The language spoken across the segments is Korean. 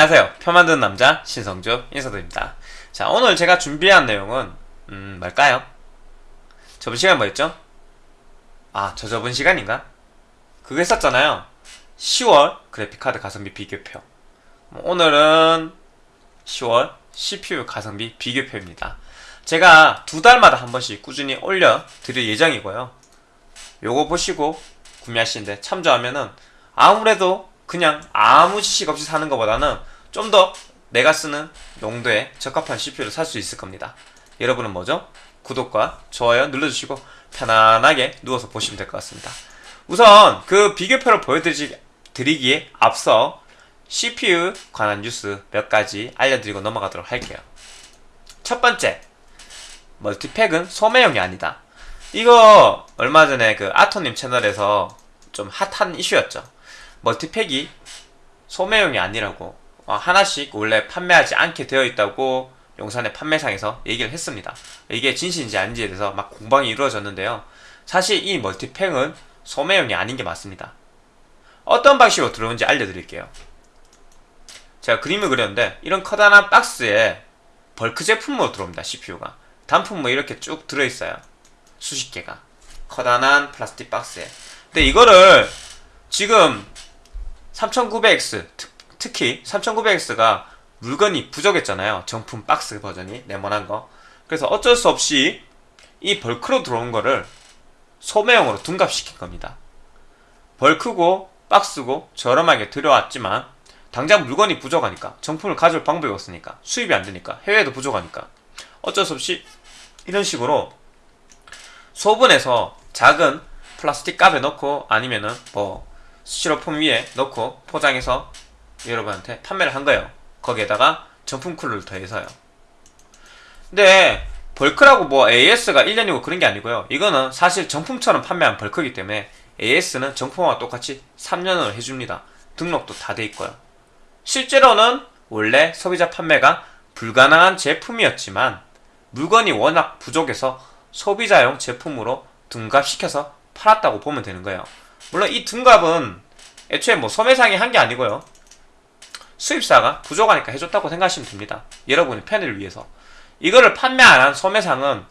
안녕하세요. 표 만드는 남자 신성주 인사드립니다. 자, 오늘 제가 준비한 내용은 음, 뭘까요? 저번 시간 뭐였죠? 아, 저 저번 시간인가? 그거 했었잖아요. 10월 그래픽카드 가성비 비교표. 뭐 오늘은 10월 CPU 가성비 비교표입니다. 제가 두 달마다 한 번씩 꾸준히 올려 드릴 예정이고요. 요거 보시고 구매하시는데 참조하면은 아무래도 그냥 아무 지식 없이 사는 것보다는 좀 더 내가 쓰는 용도에 적합한 CPU를 살 수 있을 겁니다. 여러분은 뭐죠? 구독과 좋아요 눌러주시고 편안하게 누워서 보시면 될 것 같습니다. 우선 그 비교표를 보여드리기에 앞서 CPU 관한 뉴스 몇 가지 알려드리고 넘어가도록 할게요. 첫 번째, 멀티팩은 소매용이 아니다. 이거 얼마 전에 그 아토님 채널에서 좀 핫한 이슈였죠. 멀티팩이 소매용이 아니라고 어, 하나씩 원래 판매하지 않게 되어 있다고 용산의 판매상에서 얘기를 했습니다. 이게 진실인지 아닌지에 대해서 막 공방이 이루어졌는데요. 사실 이 멀티팩은 소매용이 아닌 게 맞습니다. 어떤 방식으로 들어오는지 알려드릴게요. 제가 그림을 그렸는데 이런 커다란 박스에 벌크 제품으로 들어옵니다. CPU가 단품 뭐 이렇게 쭉 들어있어요. 수십 개가 커다란 플라스틱 박스에 근데 이거를 지금 3900X 특히 3900X가 물건이 부족했잖아요. 정품 박스 버전이 네모난 거. 그래서 어쩔 수 없이 이 벌크로 들어온 거를 소매용으로 둔갑시킨 겁니다. 벌크고 박스고 저렴하게 들어왔지만 당장 물건이 부족하니까 정품을 가져올 방법이 없으니까 수입이 안 되니까 해외에도 부족하니까 어쩔 수 없이 이런 식으로 소분해서 작은 플라스틱 값에 넣고 아니면은 뭐 스티로폼 위에 넣고 포장해서 여러분한테 판매를 한 거예요. 거기에다가 정품 쿨러를 더해서요. 근데 벌크라고 뭐 AS가 1년이고 그런 게 아니고요. 이거는 사실 정품처럼 판매한 벌크이기 때문에 AS는 정품과 똑같이 3년을 해줍니다. 등록도 다 돼 있고요. 실제로는 원래 소비자 판매가 불가능한 제품이었지만 물건이 워낙 부족해서 소비자용 제품으로 둔갑시켜서 팔았다고 보면 되는 거예요. 물론 이 둔갑은 애초에 뭐 소매상이 한 게 아니고요. 수입사가 부족하니까 해줬다고 생각하시면 됩니다. 여러분의 편의를 위해서. 이거를 판매 안 한 소매상은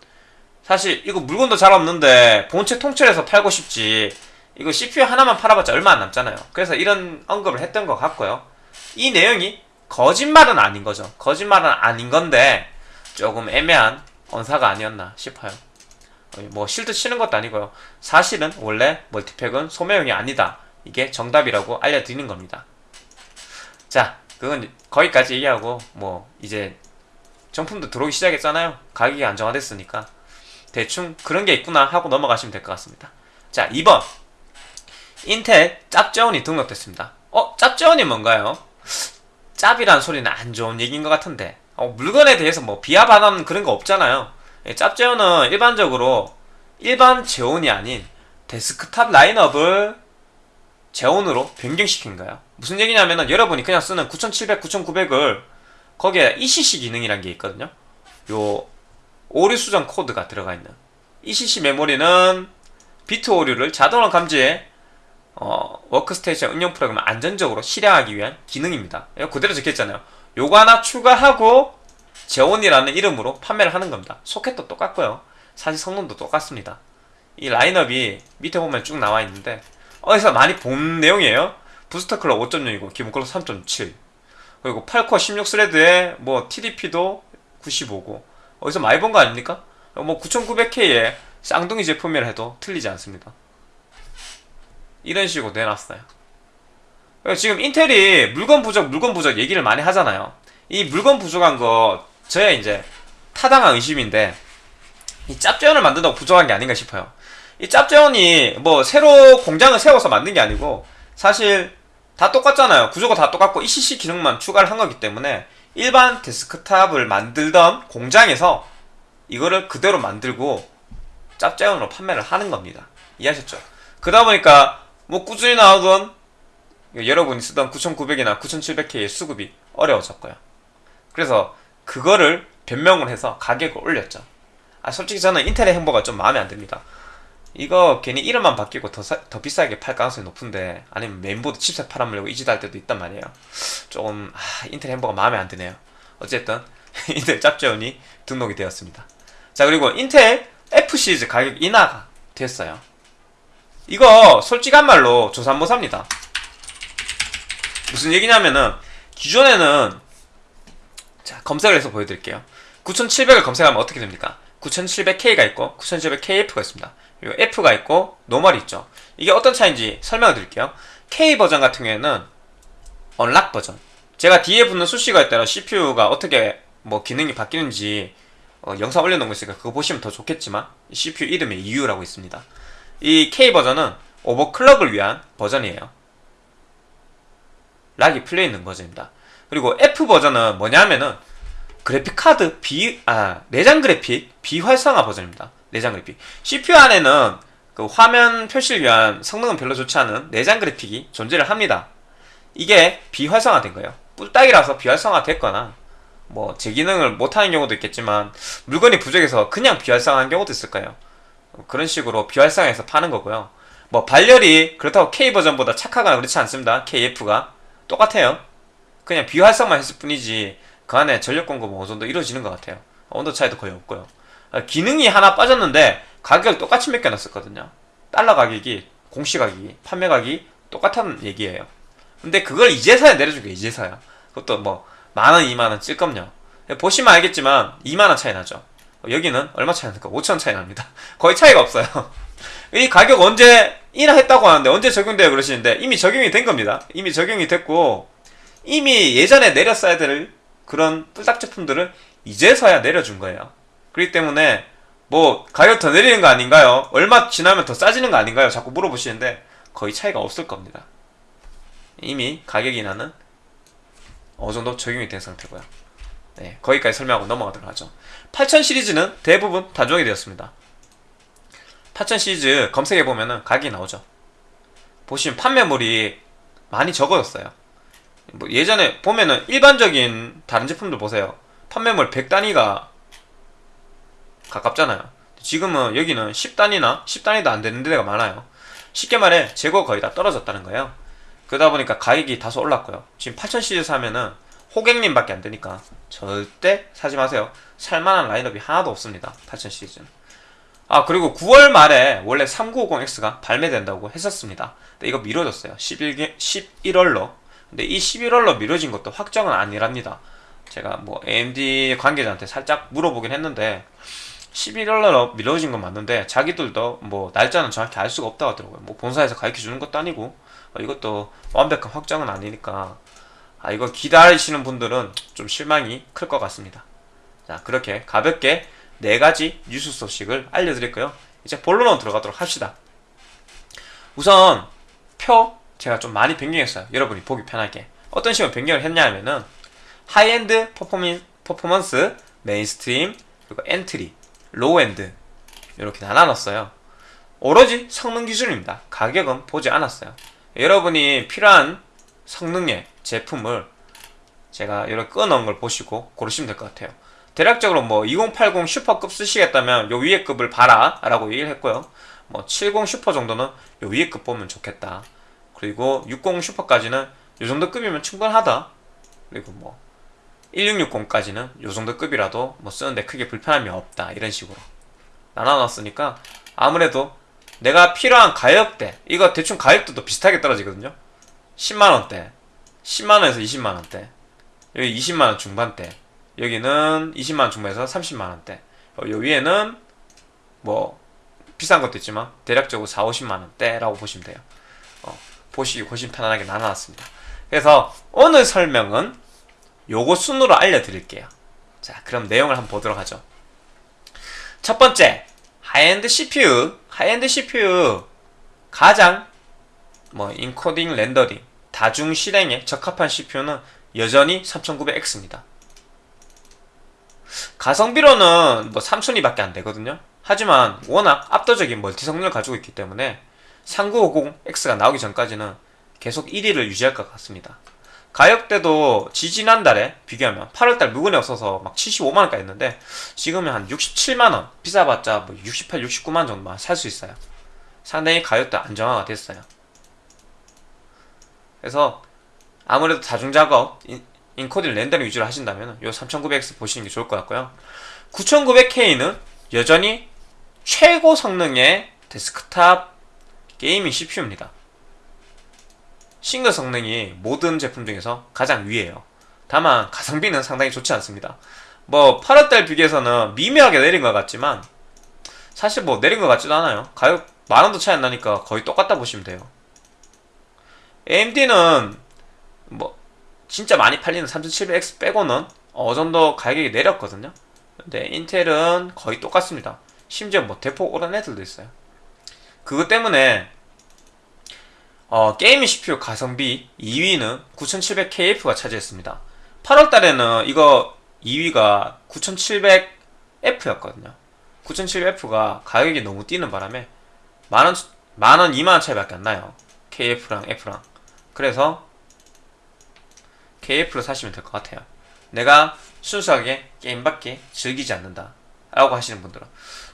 사실 이거 물건도 잘 없는데 본체 통째로해서 팔고 싶지 이거 CPU 하나만 팔아봤자 얼마 안 남잖아요. 그래서 이런 언급을 했던 것 같고요. 이 내용이 거짓말은 아닌 거죠. 거짓말은 아닌 건데 조금 애매한 언사가 아니었나 싶어요. 뭐 실드 치는 것도 아니고요. 사실은 원래 멀티팩은 소매용이 아니다. 이게 정답이라고 알려드리는 겁니다. 자, 그건 거기까지 얘기하고 뭐 이제 정품도 들어오기 시작했잖아요. 가격이 안정화됐으니까 대충 그런 게 있구나 하고 넘어가시면 될 것 같습니다. 자, 2번 인텔 짭제온이 등록됐습니다. 어? 짭제온이 뭔가요? 짭이란 소리는 안 좋은 얘기인 것 같은데 어, 물건에 대해서 뭐 비하 발언 그런 거 없잖아요. 예, 짭제온은 일반적으로 일반 제온이 아닌 데스크탑 라인업을 제온으로 변경시킨 거예요. 무슨 얘기냐면은 여러분이 그냥 쓰는 9700, 9900을 거기에 ECC 기능이란 게 있거든요. 요 오류 수정 코드가 들어가 있는 ECC 메모리는 비트 오류를 자동으로 감지해 어, 워크스테이션 응용 프로그램을 안전적으로 실행하기 위한 기능입니다. 이거 그대로 적혀있잖아요. 요거 하나 추가하고 제온이라는 이름으로 판매를 하는 겁니다. 소켓도 똑같고요. 사실 성능도 똑같습니다. 이 라인업이 밑에 보면 쭉 나와 있는데 어디서 많이 본 내용이에요. 부스터 클럭 5.0이고 기본 클럭 3.7 그리고 8코어 16스레드에 뭐 TDP도 95고 어디서 많이 본 거 아닙니까? 뭐 9900K에 쌍둥이 제품이라 해도 틀리지 않습니다. 이런 식으로 내놨어요. 지금 인텔이 물건 부족, 물건 부족 얘기를 많이 하잖아요. 이 물건 부족한 거 저의 이제 타당한 의심인데 이 짭재원을 만든다고 부족한 게 아닌가 싶어요. 이 짭재원이 뭐 새로 공장을 세워서 만든 게 아니고 사실 다 똑같잖아요. 구조가 다 똑같고 ECC 기능만 추가를 한 거기 때문에 일반 데스크탑을 만들던 공장에서 이거를 그대로 만들고 짭재원으로 판매를 하는 겁니다. 이해하셨죠? 그러다 보니까 뭐 꾸준히 나오던 여러분이 쓰던 9900이나 9700K의 수급이 어려워졌고요. 그래서 그거를 변명을 해서 가격을 올렸죠. 아 솔직히 저는 인텔의 행보가 좀 마음에 안 듭니다. 이거 괜히 이름만 바뀌고 더, 사- 더 비싸게 팔 가능성이 높은데 아니면 메인보드 칩셋 팔아먹려고 이 짓 할 때도 있단 말이에요. 조금 아, 인텔 행보가 마음에 안 드네요. 어쨌든 인텔 짭재원이 등록이 되었습니다. 자 그리고 인텔 F 시리즈 가격 인하가 됐어요. 이거 솔직한 말로 조사 한번 삽니다. 무슨 얘기냐면은 기존에는 자 검색을 해서 보여드릴게요. 9700을 검색하면 어떻게 됩니까 9700K가 있고 9700KF가 있습니다. 그리고 F가 있고 normal이 있죠. 이게 어떤 차이인지 설명을 드릴게요. K 버전 같은 경우에는 unlock 버전. 제가 뒤에 붙는 수식어에 따라 CPU가 어떻게 뭐 기능이 바뀌는지 어, 영상 올려놓은 거 있으니까 그거 보시면 더 좋겠지만 이 CPU 이름에 EU라고 있습니다. 이 K 버전은 overclock을 위한 버전이에요. 락이 풀려 있는 버전입니다. 그리고 F 버전은 뭐냐면은 그래픽 카드 비, 아, 내장 그래픽 비활성화 버전입니다. 내장 그래픽. CPU 안에는 그 화면 표시를 위한 성능은 별로 좋지 않은 내장 그래픽이 존재를 합니다. 이게 비활성화 된 거예요. 뿔딱이라서 비활성화 됐거나, 뭐, 제 기능을 못하는 경우도 있겠지만, 물건이 부족해서 그냥 비활성화한 경우도 있을 거예요. 그런 식으로 비활성화해서 파는 거고요. 뭐, 발열이 그렇다고 K 버전보다 착하거나 그렇지 않습니다. KF가. 똑같아요. 그냥 비활성만 했을 뿐이지, 그 안에 전력 공급은 어느 정도 이루어지는 것 같아요. 온도 차이도 거의 없고요. 아, 기능이 하나 빠졌는데 가격을 똑같이 맡겨놨었거든요. 달러 가격이 공시 가격이 판매 가격이 똑같다는 얘기예요. 근데 그걸 이제서야 내려준 게 이제서야. 그것도 뭐 만원, 이만원 찔끔요. 보시면 알겠지만 2만원 차이 나죠. 여기는 얼마 차이 납니까? 5천원 차이 납니다. 거의 차이가 없어요. 이 가격 언제 인하했다고 하는데 언제 적용돼요 그러시는데 이미 적용이 된 겁니다. 이미 적용이 됐고 이미 예전에 내렸어야 될 그런 뿔딱 제품들을 이제서야 내려준 거예요. 그렇기 때문에 뭐 가격 더 내리는 거 아닌가요? 얼마 지나면 더 싸지는 거 아닌가요? 자꾸 물어보시는데 거의 차이가 없을 겁니다. 이미 가격 인하는 어느 정도 적용이 된 상태고요. 네, 거기까지 설명하고 넘어가도록 하죠. 8000 시리즈는 대부분 단종이 되었습니다. 8000 시리즈 검색해 보면은 가격이 나오죠. 보시면 판매물이 많이 적어졌어요. 뭐 예전에 보면은 일반적인 다른 제품들 보세요. 판매물 100단위가 가깝잖아요. 지금은 여기는 10단위나 10단위도 안 되는 데가 많아요. 쉽게 말해 재고 거의 다 떨어졌다는 거예요. 그러다 보니까 가격이 다소 올랐고요. 지금 8000 시리즈 사면은 호객님 밖에 안 되니까 절대 사지 마세요. 살만한 라인업이 하나도 없습니다. 8000 시리즈는. 아 그리고 9월 말에 원래 3950X가 발매된다고 했었습니다. 근데 이거 미뤄졌어요. 11개, 11월로. 근데 이 11월로 미뤄진 것도 확정은 아니랍니다. 제가 뭐 AMD 관계자한테 살짝 물어보긴 했는데 11월로 미뤄진 건 맞는데 자기들도 뭐 날짜는 정확히 알 수가 없다고 하더라고요. 뭐 본사에서 가르쳐 주는 것도 아니고 어, 이것도 완벽한 확정은 아니니까 아 이거 기다리시는 분들은 좀 실망이 클 것 같습니다. 자 그렇게 가볍게 네 가지 뉴스 소식을 알려드렸고요. 이제 본론으로 들어가도록 합시다. 우선 표 제가 좀 많이 변경했어요. 여러분이 보기 편하게. 어떤 식으로 변경을 했냐면은 하이엔드 퍼포먼, 퍼포먼스, mainstream, 그리고 entry, low-end 이렇게 나눠놨어요. 오로지 성능 기준입니다. 가격은 보지 않았어요. 여러분이 필요한 성능의 제품을 제가 이렇게 끊어놓은 걸 보시고 고르시면 될 것 같아요. 대략적으로 뭐 2080 슈퍼급 쓰시겠다면 요 위에 급을 봐라 라고 얘기를 했고요. 뭐 70 슈퍼 정도는 요 위에 급 보면 좋겠다. 그리고 60 슈퍼까지는 요 정도 급이면 충분하다. 그리고 뭐 1660까지는 요 정도 급이라도 뭐 쓰는데 크게 불편함이 없다. 이런 식으로 나눠놨으니까 아무래도 내가 필요한 가격대 이거 대충 가격대도 비슷하게 떨어지거든요. 10만원대 10만원에서 20만원대 여기 20만원 중반대 여기는 20만원 중반에서 30만원대 어, 요 위에는 뭐 비싼 것도 있지만 대략적으로 4, 50만원대라고 보시면 돼요. 어, 보시기 훨씬 편안하게 나눠놨습니다. 그래서 오늘 설명은 요거 순으로 알려드릴게요. 자, 그럼 내용을 한번 보도록 하죠. 첫 번째, high-end CPU. high-end CPU 가장 뭐 인코딩, 렌더링, 다중 실행에 적합한 CPU는 여전히 3900X입니다. 가성비로는 뭐 3000이밖에 안 되거든요. 하지만 워낙 압도적인 멀티 성능을 가지고 있기 때문에 3950X가 나오기 전까지는 계속 1위를 유지할 것 같습니다. 가격대도 지지난달에 비교하면 8월달 물건이 없어서 막 75만원까지 했는데 지금은 한 67만원 비싸봤자 뭐 68, 69만원 정도만 살 수 있어요 상당히 가격도 안정화가 됐어요. 그래서 아무래도 다중 작업, 인- 인코딩 렌더링 위주로 하신다면 요 3900X 보시는 게 좋을 것 같고요. 9900K는 여전히 최고 성능의 데스크탑 게이밍 CPU입니다. 싱글 성능이 모든 제품 중에서 가장 위에요. 다만 가성비는 상당히 좋지 않습니다. 뭐 8월달 비교해서는 미묘하게 내린 것 같지만 사실 뭐 내린 것 같지도 않아요. 가격 만 원도 차이 안 나니까 거의 똑같다 보시면 돼요. AMD는 뭐 진짜 많이 팔리는 3700X 빼고는 어느 정도 가격이 내렸거든요. 근데 인텔은 거의 똑같습니다. 심지어 뭐 대폭 오른 애들도 있어요. 그것 때문에 어, 게이밍 CPU 가성비 2위는 9700KF가 차지했습니다. 8월 달에는 이거 2위가 9700F였거든요. 9700F가 가격이 너무 뛰는 바람에 만원, 만원, 2만원 차이밖에 안 나요. KF랑 F랑. 그래서 KF를 사시면 될 것 같아요. 내가 순수하게 게임밖에 즐기지 않는다. 라고 하시는 분들은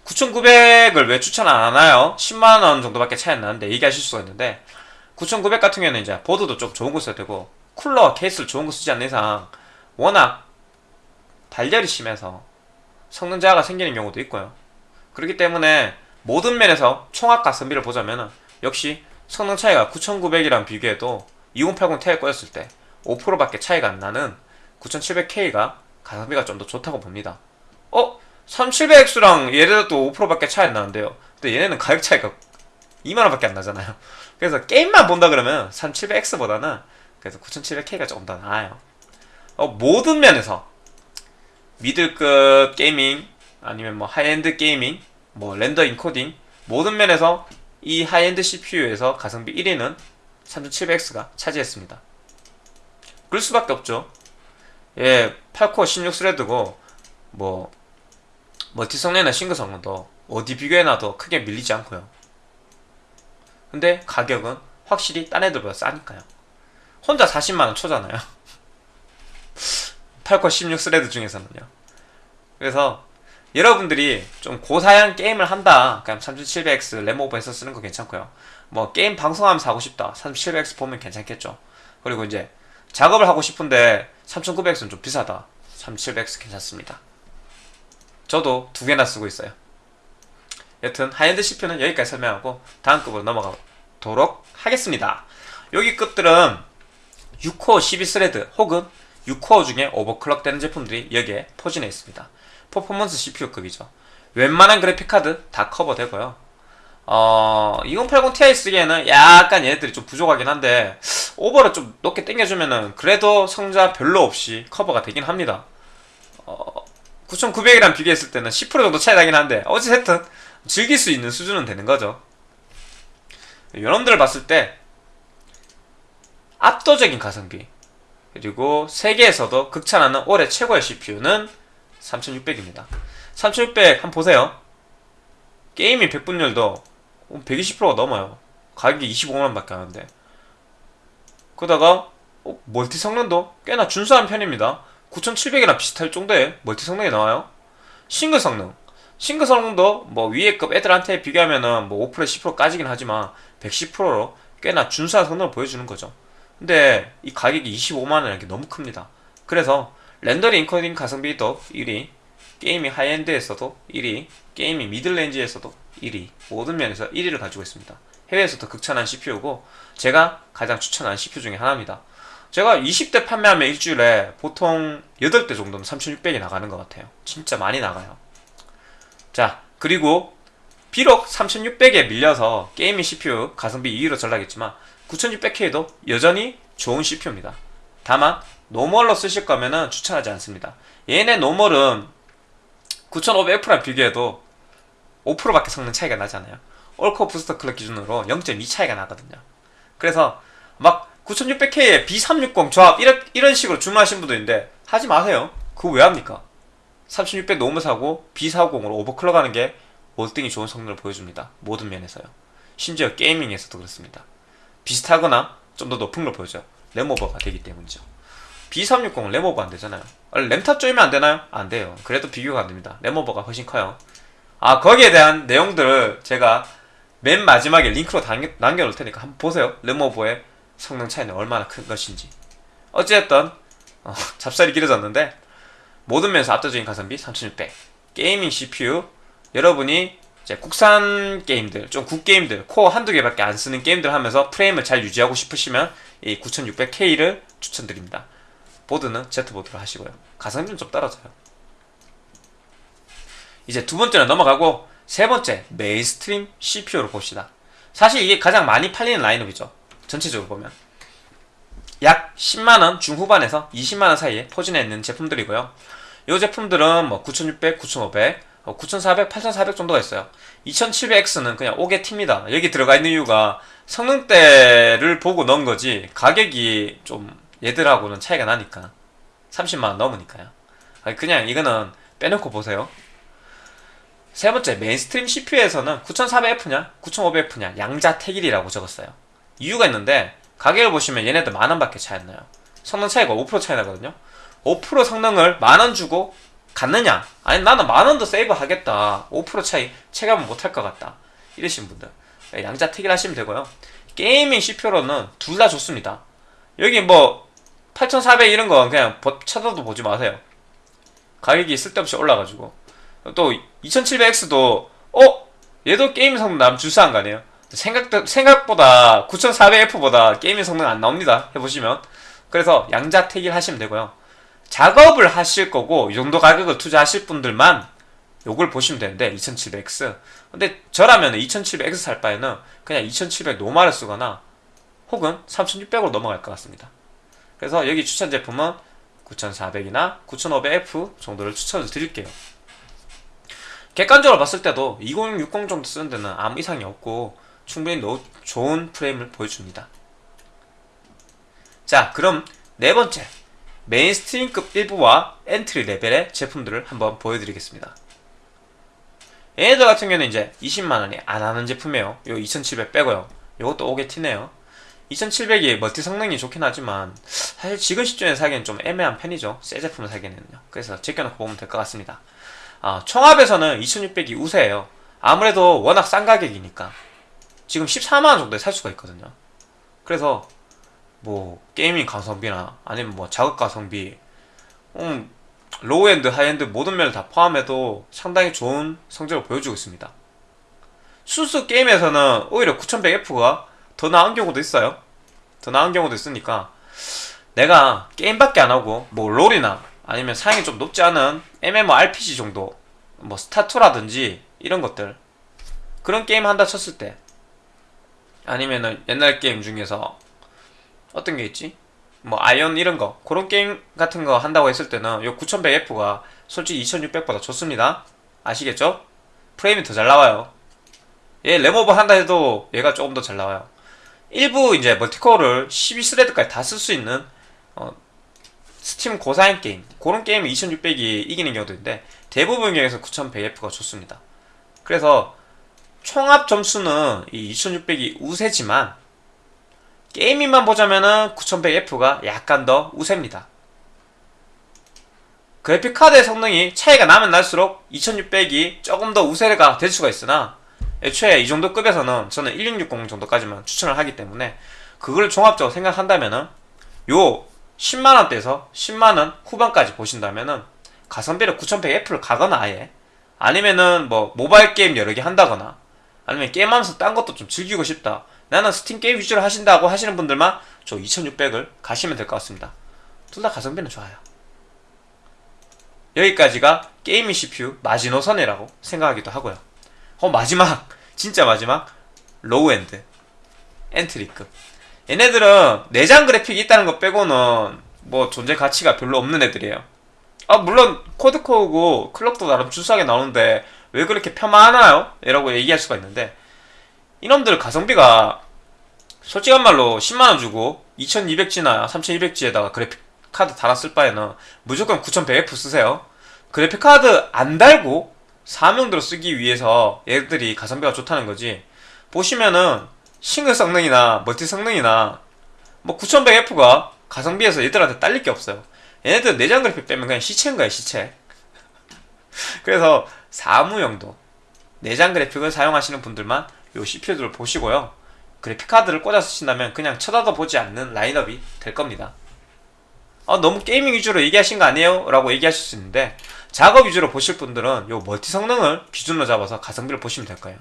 9900을 왜 추천 안 하나요? 10만원 정도밖에 차이 안 나는데 얘기하실 수가 있는데 9900 같은 경우에는 이제 보드도 좀 좋은 거 써야 되고 쿨러 케이스를 좋은 거 쓰지 않는 이상 워낙 발열이 심해서 성능 저하가 생기는 경우도 있고요. 그렇기 때문에 모든 면에서 총합 가성비를 보자면 역시 성능 차이가 9900이랑 비교해도 2080 Ti 꼈을 때 5%밖에 차이가 안 나는 9700K가 가성비가 좀 더 좋다고 봅니다. 어? 3700X랑 얘네도 5%밖에 차이 안 나는데요. 근데 얘네는 가격 차이가 2만원밖에 안 나잖아요. 그래서 게임만 본다 그러면 3700X보다는 그래서 9700K가 조금 더 나아요. 어, 모든 면에서 middle급 gaming 아니면 뭐 high-end gaming 뭐 render encoding 모든 면에서 이 high-end CPU에서 가성비 1위는 3700X가 차지했습니다. 그럴 수밖에 없죠. 예, 8코어 16thread고 뭐 멀티 성능이나 싱글 성능도 어디 비교해놔도 크게 밀리지 않고요. 근데 가격은 확실히 딴 애들보다 싸니까요. 혼자 40만원 초잖아요. 8코 16 thread 중에서는요. 그래서 여러분들이 좀 고사양 게임을 한다. 그냥 3700X RAM오버해서 쓰는 거 괜찮고요. 뭐 게임 방송하면서 하고 싶다. 3700X 보면 괜찮겠죠. 그리고 이제 작업을 하고 싶은데 3900X는 좀 비싸다. 3700X 괜찮습니다. 저도 두 개나 쓰고 있어요. 여튼 high-end CPU는 여기까지 설명하고 다음 급으로 넘어가도록 하겠습니다. 여기 급들은 6코어 12thread 혹은 6코어 중에 오버클럭 되는 제품들이 여기에 포진해 있습니다. 퍼포먼스 CPU급이죠. 웬만한 그래픽카드 다 커버되고요. 어, 2080 Ti 쓰기에는 약간 얘네들이 좀 부족하긴 한데 오버를 좀 높게 당겨주면은 그래도 성자 별로 없이 커버가 되긴 합니다. 어, 9900이랑 비교했을 때는 10% 정도 차이 나긴 한데 어찌됐든 즐길 수 있는 수준은 되는 거죠. 여러분들을 봤을 때 압도적인 가성비 그리고 세계에서도 극찬하는 올해 최고의 CPU는 3600입니다. 3600 한번 보세요. gaming 백분율도 120%가 넘어요. 가격이 25만원 밖에 안 하는데 그러다가 어, 멀티 성능도 꽤나 준수한 편입니다. 9700이랑 비슷할 정도의 멀티 성능이 나와요. 싱글 성능 싱글 성능도 뭐 위에 급 애들한테 비교하면은 뭐 5% 10% 까지긴 하지만 110%로 꽤나 준수한 성능을 보여주는 거죠. 근데 이 가격이 25만원이라는 게 너무 큽니다. 그래서 렌더링 인코딩 가성비도 1위, gaming high-end에서도 1위, gaming middle range에서도 1위, 모든 면에서 1위를 가지고 있습니다. 해외에서도 극찬한 CPU고 제가 가장 추천하는 CPU 중에 하나입니다. 제가 20대 판매하면 일주일에 보통 8대 정도는 3600이 나가는 것 같아요. 진짜 많이 나가요. 자, 그리고 비록 3600에 밀려서 gaming CPU 가성비 2위로 전락했지만 9600K도 여전히 좋은 CPU입니다. 다만 normal로 쓰실 거면은 추천하지 않습니다. 얘네 normal은 9500F랑 비교해도 5%밖에 성능 차이가 나잖아요. all-core booster clock 기준으로 0.2 차이가 나거든요. 그래서 막 9600K에 B360 조합 이런, 이런 식으로 주문하신 분도 있는데 하지 마세요. 그거 왜 합니까? 3600 normal 사고 B450으로 overclock 하는 게 월등히 좋은 성능을 보여줍니다. 모든 면에서요. 심지어 gaming에서도 그렇습니다. 비슷하거나 좀 더 높은 걸 보여줘요. RAM오버가 되기 때문이죠. B360은 RAM오버 안 되잖아요. 아, 램타 조이면 안 되나요? 안 돼요. 그래도 비교가 안 됩니다. RAM오버가 훨씬 커요. 아, 거기에 대한 내용들을 제가 맨 마지막에 링크로 남겨, 남겨놓을 테니까 한번 보세요. RAM오버의 성능 차이는 얼마나 큰 것인지. 어쨌든 어, 잡설이 길어졌는데 모든 면에서 압도적인 가성비 3600 gaming CPU 여러분이 이제 국산 게임들 좀 국게임들 코어 한두 개밖에 안 쓰는 게임들 하면서 프레임을 잘 유지하고 싶으시면 이 9600K를 추천드립니다. 보드는 Z보드로 하시고요. 가성비는 좀 떨어져요. 이제 두 번째는 넘어가고 세 번째 mainstream CPU를 봅시다. 사실 이게 가장 많이 팔리는 라인업이죠 전체적으로 보면 약 10만원 중후반에서 20만원 사이에 포진해 있는 제품들이고요. 이 제품들은 뭐 9600, 9500, 9400, 8400 정도가 있어요. 2700X는 그냥 5개 팁니다. 여기 들어가 있는 이유가 성능대를 보고 넣은 거지 가격이 좀 얘들하고는 차이가 나니까 30만원 넘으니까요. 그냥 이거는 빼놓고 보세요. 세 번째 mainstream CPU에서는 9400F냐 9500F냐 양자택일이라고 적었어요 이유가 있는데 가격을 보시면 얘네들 만원밖에 차이 안 나요. 성능 차이가 5% 차이 나거든요. 5% 성능을 만원 주고 갔느냐? 아니 나는 만원도 세이브 하겠다. 5% 차이 체감을 못할 것 같다. 이러신 분들. 양자택일 하시면 되고요. gaming CPU로는 둘 다 좋습니다. 여기 뭐 8400 이런 건 그냥 쳐다도 보지 마세요. 가격이 쓸데없이 올라가지고. 또 2700X도 어? 얘도 게임 성능 남 주사한 거 아니에요 생각, 생각보다 9400F보다 게임의 성능 안 나옵니다. 해보시면. 그래서 양자택일 하시면 되고요. 작업을 하실 거고 이 정도 가격을 투자하실 분들만 요걸 보시면 되는데 2700X 근데 저라면 2700X 살 바에는 그냥 2700 노말을 쓰거나 혹은 3600으로 넘어갈 것 같습니다. 그래서 여기 추천 제품은 9400이나 9500F 정도를 추천을 드릴게요. 객관적으로 봤을 때도 2060 정도 쓰는 데는 아무 이상이 없고 충분히 노, 좋은 프레임을 보여줍니다. 자 그럼 네 번째 mainstream급 일부와 엔트리 레벨의 제품들을 한번 보여드리겠습니다. 얘네들 같은 경우는 이제 20만원이 안 하는 제품이에요. 요 2700 빼고요. 요것도 오게 티네요. 2700이 멀티 성능이 좋긴 하지만 사실 지금 시점에 사기엔 좀 애매한 편이죠. 새 제품을 사기에는요. 그래서 제껴놓고 보면 될 것 같습니다. 아, 총합에서는 2600이 우세해요. 아무래도 워낙 싼 가격이니까. 지금 14만원 정도에 살 수가 있거든요. 그래서 뭐 gaming 가성비나 아니면 뭐 작업 가성비 음, low-end, high-end 모든 면을 다 포함해도 상당히 좋은 성적을 보여주고 있습니다. 순수 게임에서는 오히려 9100F가 더 나은 경우도 있어요. 더 나은 경우도 있으니까 내가 게임밖에 안 하고 뭐 롤이나 아니면 사양이 좀 높지 않은 MMORPG 정도 뭐 스타2라든지 이런 것들 그런 게임 한다 쳤을 때 아니면은 옛날 게임 중에서 어떤 게 있지? 뭐 아이온 이런 거. 그런 게임 같은 거 한다고 했을 때는 요 9100F가 솔직히 2600보다 좋습니다. 아시겠죠? 프레임이 더 잘 나와요. 얘 RAM over 한다 해도 얘가 조금 더 잘 나와요. 일부 이제 multi-core를 12 thread까지 다 쓸 수 있는 어, 스팀 고사양 게임. 그런 게임은 2600이 이기는 경우도 있는데 대부분 경우에서 9100F가 좋습니다. 그래서 총합 점수는 이 2600이 우세지만 gaming만 보자면은 9100F가 약간 더 우세입니다. 그래픽카드의 성능이 차이가 나면 날수록 2600이 조금 더 우세가 될 수가 있으나 애초에 이 정도 급에서는 저는 1660 정도까지만 추천을 하기 때문에 그걸 종합적으로 생각한다면은 요 10만원대에서 10만원 후반까지 보신다면은 가성비를 9100F를 가거나 아예 아니면은 뭐 모바일 게임 여러 개 한다거나 아니면 게임하면서 딴 것도 좀 즐기고 싶다. 나는 스팀 게임 위주로 하신다고 하시는 분들만 저 2600을 가시면 될 것 같습니다. 둘 다 가성비는 좋아요. 여기까지가 gaming CPU 마지노선이라고 생각하기도 하고요. 어 마지막. 진짜 마지막. low-end. 엔트리급 얘네들은 내장 그래픽이 있다는 것 빼고는 뭐 존재 가치가 별로 없는 애들이에요. 아 물론 quad-core고 clock도 나름 준수하게 나오는데 왜 그렇게 폄하하나요? 이라고 얘기할 수가 있는데 이놈들 가성비가 솔직한 말로 10만원 주고 2200G나 3200G에다가 그래픽카드 달았을 바에는 무조건 9100F 쓰세요. 그래픽카드 안 달고 사무용도로 쓰기 위해서 얘들이 가성비가 좋다는 거지. 보시면은 싱글 성능이나 멀티 성능이나 뭐 9100F가 가성비에서 얘들한테 딸릴 게 없어요. 얘네들 내장 그래픽 빼면 그냥 시체인 거야 시체. 그래서 사무용도 내장 그래픽을 사용하시는 분들만 요 CPU들을 보시고요. 그래픽카드를 꽂아서 쓰신다면 그냥 쳐다도 보지 않는 라인업이 될 겁니다. 아, 너무 gaming 위주로 얘기하신 거 아니에요? 라고 얘기하실 수 있는데 작업 위주로 보실 분들은 요 멀티 성능을 기준으로 잡아서 가성비를 보시면 될 거예요.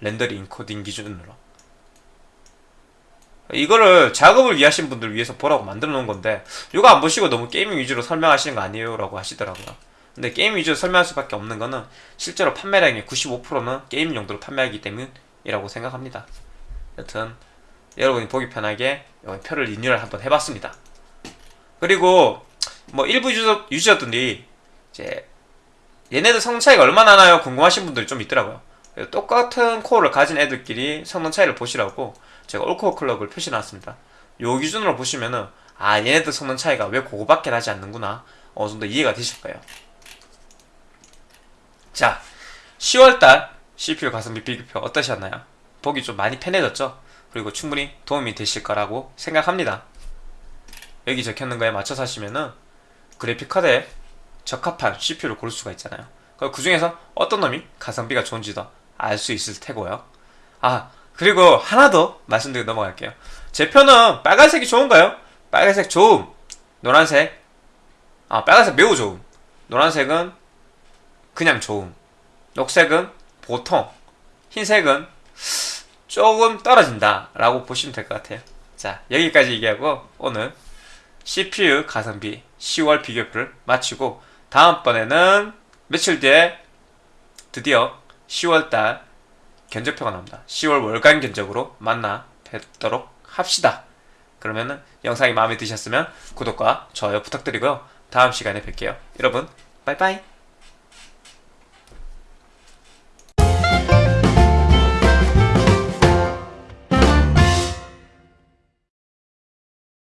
렌더링 인코딩 기준으로. 이거를 작업을 위하신 분들 위해서 보라고 만들어 놓은 건데 이거 안 보시고 너무 gaming 위주로 설명하시는 거 아니에요? 라고 하시더라고요. 근데 게임 위주로 설명할 수밖에 없는 거는 실제로 판매량의 95%는 게임 용도로 판매하기 때문이라고 생각합니다. 여튼 여러분이 보기 편하게 요 표를 리뉴얼 한번 해봤습니다. 그리고 뭐 일부 유저, 유저들이 이제 얘네들 성능 차이가 얼마나 나요? 궁금하신 분들이 좀 있더라고요. 똑같은 코어를 가진 애들끼리 성능 차이를 보시라고 제가 all-core clock을 표시해놨습니다. 요 기준으로 보시면은 아 얘네들 성능 차이가 왜 그거밖에 나지 않는구나 어느 정도 이해가 되실 거예요. 자 10월달 CPU 가성비 비교표 어떠셨나요? 보기 좀 많이 편해졌죠? 그리고 충분히 도움이 되실 거라고 생각합니다. 여기 적혀있는 거에 맞춰서 하시면은 그래픽카드에 적합한 CPU를 고를 수가 있잖아요. 그 중에서 어떤 놈이 가성비가 좋은지도 알 수 있을 테고요. 아, 그리고 하나 더 말씀드리고 넘어갈게요. 제 표는 빨간색이 좋은가요? 빨간색 좋음. 노란색. 아, 빨간색 매우 좋음. 노란색은 그냥 좋음. 녹색은 보통. 흰색은 조금 떨어진다. 라고 보시면 될 것 같아요. 자, 여기까지 얘기하고 오늘 CPU 가성비 10월 비교표를 마치고 다음번에는 며칠 뒤에 드디어 10월달 견적표가 나옵니다. 10월 월간 견적으로 만나 뵙도록 합시다. 그러면은 영상이 마음에 드셨으면 구독과 좋아요 부탁드리고요. 다음 시간에 뵐게요. 여러분, 빠이빠이.